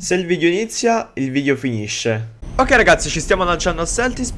Se il video inizia, il video finisce. Ok ragazzi, ci stiamo lanciando a Celtis.